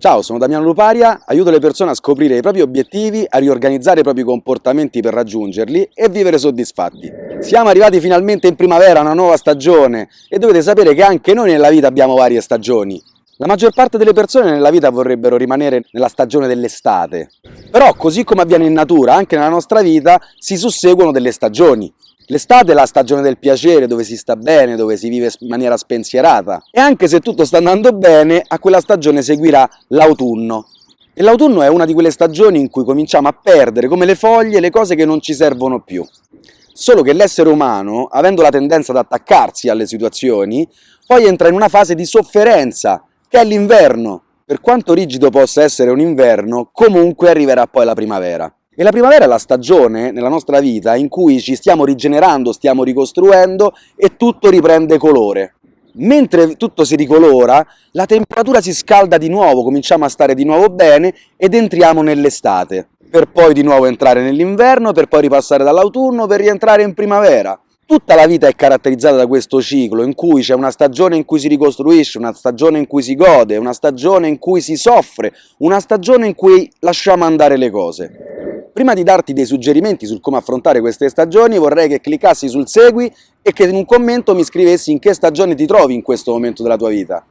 Ciao, sono Damiano Luparia, aiuto le persone a scoprire i propri obiettivi, a riorganizzare i propri comportamenti per raggiungerli e vivere soddisfatti. Siamo arrivati finalmente in primavera, una nuova stagione, e dovete sapere che anche noi nella vita abbiamo varie stagioni. La maggior parte delle persone nella vita vorrebbero rimanere nella stagione dell'estate. Però, così come avviene in natura, anche nella nostra vita si susseguono delle stagioni. L'estate è la stagione del piacere, dove si sta bene, dove si vive in maniera spensierata. E anche se tutto sta andando bene, a quella stagione seguirà l'autunno. E l'autunno è una di quelle stagioni in cui cominciamo a perdere, come le foglie, le cose che non ci servono più. Solo che l'essere umano, avendo la tendenza ad attaccarsi alle situazioni, poi entra in una fase di sofferenza, che è l'inverno. Per quanto rigido possa essere un inverno, comunque arriverà poi la primavera. E la primavera è la stagione nella nostra vita in cui ci stiamo rigenerando, stiamo ricostruendo e tutto riprende colore. Mentre tutto si ricolora, la temperatura si scalda di nuovo, cominciamo a stare di nuovo bene ed entriamo nell'estate, per poi di nuovo entrare nell'inverno, per poi ripassare dall'autunno, per rientrare in primavera. Tutta la vita è caratterizzata da questo ciclo in cui c'è una stagione in cui si ricostruisce, una stagione in cui si gode, una stagione in cui si soffre, una stagione in cui lasciamo andare le cose. Prima di darti dei suggerimenti sul come affrontare queste stagioni vorrei che cliccassi sul segui e che in un commento mi scrivessi in che stagione ti trovi in questo momento della tua vita.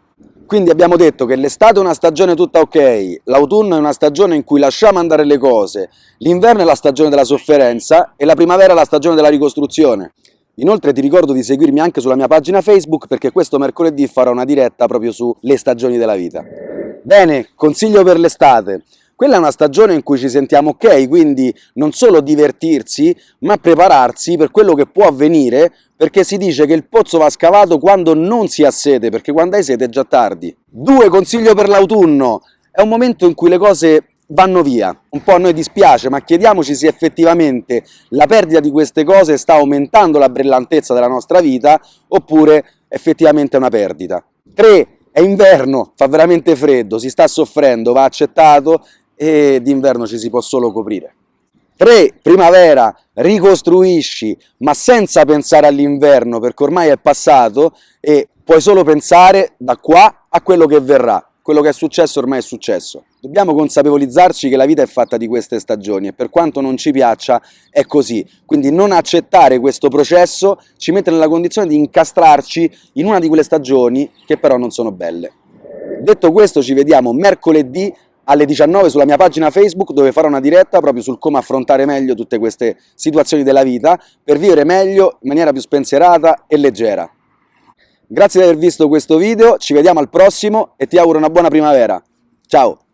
Quindi abbiamo detto che l'estate è una stagione tutta ok, l'autunno è una stagione in cui lasciamo andare le cose, l'inverno è la stagione della sofferenza e la primavera è la stagione della ricostruzione. Inoltre ti ricordo di seguirmi anche sulla mia pagina Facebook perché questo mercoledì farò una diretta proprio sulle stagioni della vita. Bene, consiglio per l'estate. Quella è una stagione in cui ci sentiamo ok, quindi non solo divertirsi, ma prepararsi per quello che può avvenire, perché si dice che il pozzo va scavato quando non si ha sete, perché quando hai sete è già tardi. Due, consiglio per l'autunno, è un momento in cui le cose vanno via. Un po' a noi dispiace, ma chiediamoci se effettivamente la perdita di queste cose sta aumentando la brillantezza della nostra vita, oppure effettivamente è una perdita. Tre, è inverno, fa veramente freddo, si sta soffrendo, va accettato e d'inverno ci si può solo coprire. 3. Primavera, ricostruisci, ma senza pensare all'inverno, perché ormai è passato e puoi solo pensare da qua a quello che verrà. Quello che è successo ormai è successo. Dobbiamo consapevolizzarci che la vita è fatta di queste stagioni e per quanto non ci piaccia è così. Quindi non accettare questo processo ci mette nella condizione di incastrarci in una di quelle stagioni che però non sono belle. Detto questo ci vediamo mercoledì alle 19 sulla mia pagina Facebook dove farò una diretta proprio sul come affrontare meglio tutte queste situazioni della vita per vivere meglio in maniera più spensierata e leggera. Grazie di aver visto questo video, ci vediamo al prossimo e ti auguro una buona primavera. Ciao!